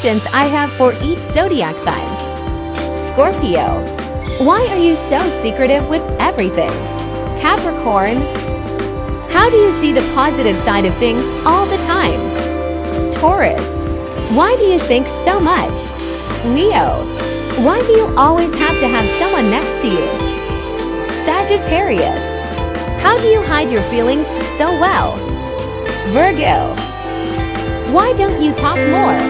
questions I have for each zodiac signs. Scorpio. Why are you so secretive with everything? Capricorn. How do you see the positive side of things all the time? Taurus. Why do you think so much? Leo. Why do you always have to have someone next to you? Sagittarius. How do you hide your feelings so well? Virgo. Why don't you talk more?